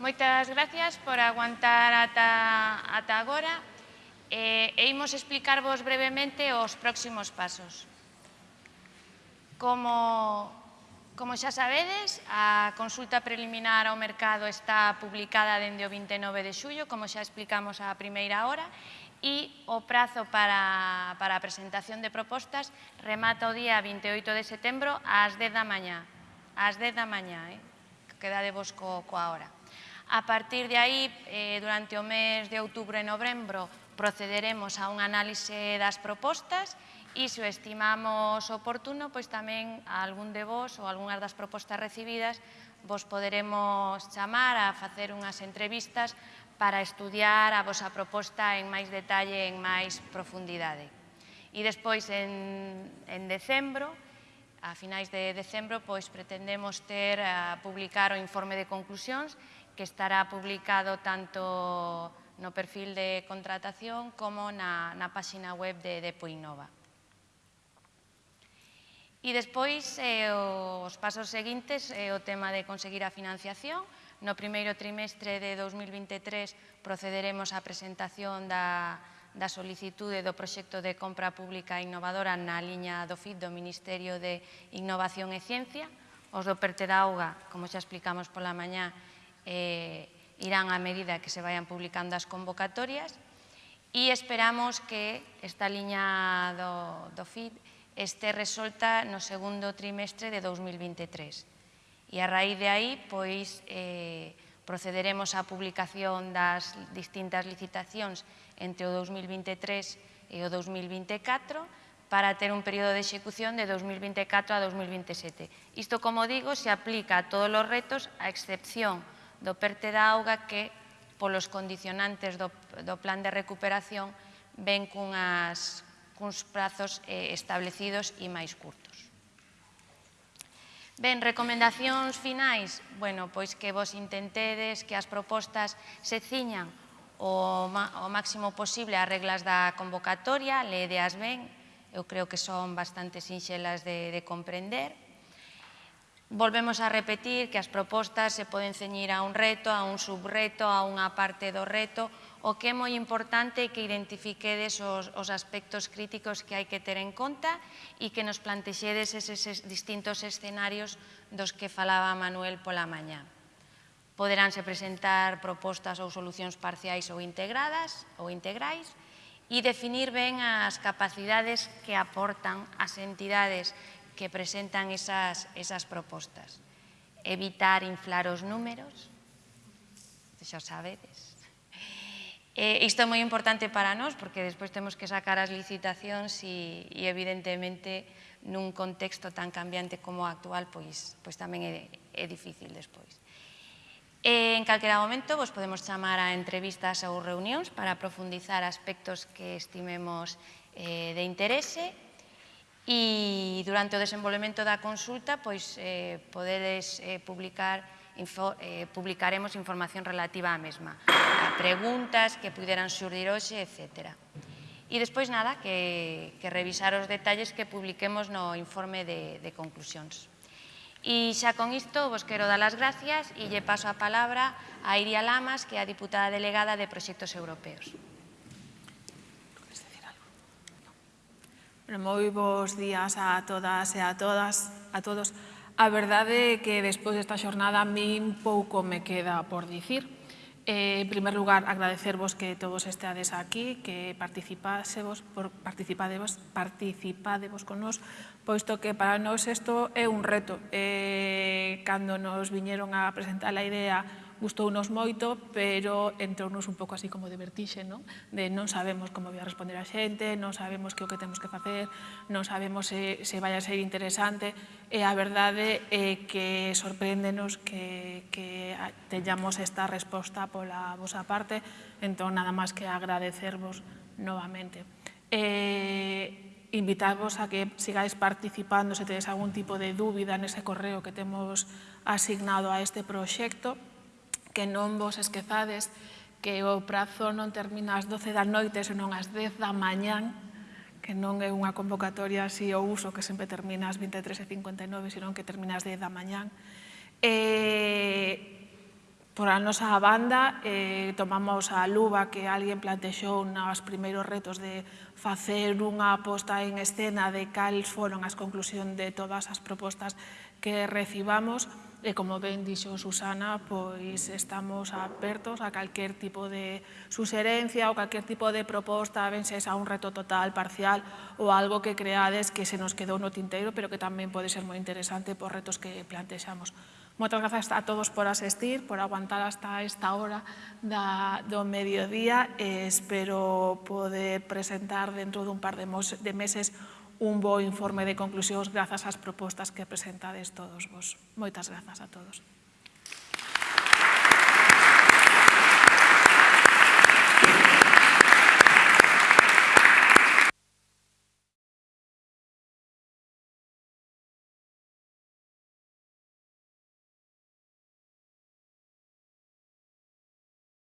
Moitas gracias por aguantar ata, ata agora e, e imos explicarvos brevemente os próximos pasos. Como, como xa sabedes, a consulta preliminar ao mercado está publicada dende o 29 de xullo, como xa explicamos a primeira hora, e o prazo para, para a presentación de propostas remata o día 28 de setembro ás 10 da mañá. Ás 10 da mañá, eh? quedadevos co, coa hora. A partir de aí, eh, durante o mes de outubro e novembro, procederemos a un análise das propostas e se o estimamos oportuno, pois tamén a algún de vos ou algunhas das propostas recibidas vos poderemos chamar a facer unhas entrevistas para estudiar a vosa proposta en máis detalle, en máis profundidade. E despois, en, en decembro, a finais de decembro, pois pretendemos ter a publicar o informe de conclusións que estará publicado tanto no perfil de contratación como na, na páxina web de de Puinova. E despois, eh, os pasos seguintes, eh, o tema de conseguir a financiación. No primeiro trimestre de 2023 procederemos á presentación da, da solicitude do proxecto de compra pública innovadora na liña do FIT do Ministerio de Innovación e Ciencia. Os do Perte da Auga, como xa explicamos pola mañá, eh, irán a medida que se vayan publicando as convocatorias e esperamos que esta liña do, do FID este resolta no segundo trimestre de 2023. E a raíz de aí, pois, eh, procederemos á publicación das distintas licitacións entre o 2023 e o 2024 para ter un período de execución de 2024 a 2027. Isto, como digo, se aplica a todos os retos, a excepción do perte da auga que, polos condicionantes do, do plan de recuperación, ven cunhas, cuns prazos eh, establecidos e máis curtos. Ben, recomendacións finais, bueno, pois que vos intentedes que as propostas se ciñan o, o máximo posible as reglas da convocatoria, leedeas ben, eu creo que son bastante sinxelas de, de comprender, Volvemos a repetir que as propostas se poden ceñir a un reto, a un subreto, a unha parte do reto, o que é moi importante é que identifiquedes os, os aspectos críticos que hai que ter en conta e que nos plantexedes eses, eses distintos escenarios dos que falaba Manuel pola mañá. Poderánse presentar propostas ou solucións parciais ou integradas ou integrais e definir ben as capacidades que aportan as entidades que presentan esas, esas propostas. Evitar inflar os números, xa sabedes. E isto é moi importante para nós porque despois temos que sacar as licitacións e, e evidentemente nun contexto tan cambiante como o actual pois, pois tamén é, é difícil despois. E, en calquera momento vos podemos chamar a entrevistas ou reunións para profundizar aspectos que estimemos eh, de interese e durante o desenvolvemento da consulta pois, eh, podedes eh, publicar info, eh, publicaremos información relativa á mesma, a preguntas que puderan surdir hoxe, etc. E despois nada, que, que revisar os detalles que publiquemos no informe de, de conclusións. E xa con isto vos quero dar as gracias e lle paso a palabra a Iria Lamas, que é a diputada delegada de Proxectos Europeos. Moi bons días a todas e a todas, a todos. A verdade é que despois desta xornada a min pouco me queda por dicir. Eh, en primer lugar, agradecervos que todos esteades aquí, que participásemos, por, participadevos participádevos con nos, posto que para nós isto é un reto. Eh, cando nos viñeron a presentar a idea gustounos moito, pero entrounos un pouco así como de vertixe, non? De non sabemos como vai a responder a xente, non sabemos que o que temos que facer, non sabemos se, se vai a ser interesante, e a verdade é que sorpréndenos que, que teñamos esta resposta pola vosa parte, entón nada máis que agradecervos novamente. E, invitarvos a que sigáis participando se tedes algún tipo de dúbida nese correo que temos asignado a este proxecto que non vos esquezades que o prazo non termina ás 12 da noite, senón ás 10 da mañán, que non é unha convocatoria así o uso que sempre termina ás 23.59, senón que termina ás 10 da mañán. E, por a nosa banda, eh, tomamos a luva que alguén plantexou nos primeiros retos de facer unha aposta en escena de cales foron as conclusións de todas as propostas que recibamos, E como ben dixo Susana, pois estamos apertos a calquer tipo de suxerencia ou calquer tipo de proposta, ben se a un reto total, parcial ou algo que creades que se nos quedou no tinteiro, pero que tamén pode ser moi interesante por retos que plantexamos. Moitas grazas a todos por asistir, por aguantar hasta esta hora da, do mediodía. E espero poder presentar dentro dun par de, mos, de meses un bo informe de conclusións grazas ás propostas que presentades todos vos. Moitas grazas a todos.